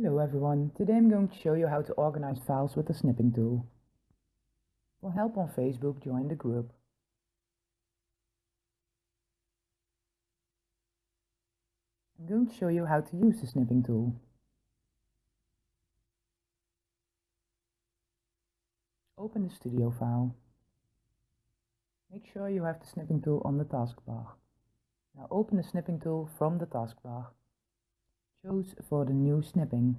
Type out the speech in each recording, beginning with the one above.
Hello everyone, today I'm going to show you how to organize files with the snipping tool. For help on Facebook, join the group. I'm going to show you how to use the snipping tool. Open the studio file. Make sure you have the snipping tool on the taskbar. Now open the snipping tool from the taskbar. Choose for the new snipping.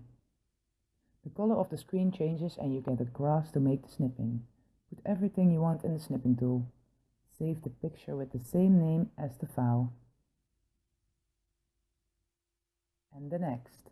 The color of the screen changes and you get a grass to make the snipping. Put everything you want in the snipping tool. Save the picture with the same name as the file. And the next.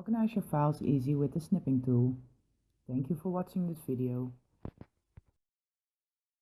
Organize your files easy with the snipping tool. Thank you for watching this video.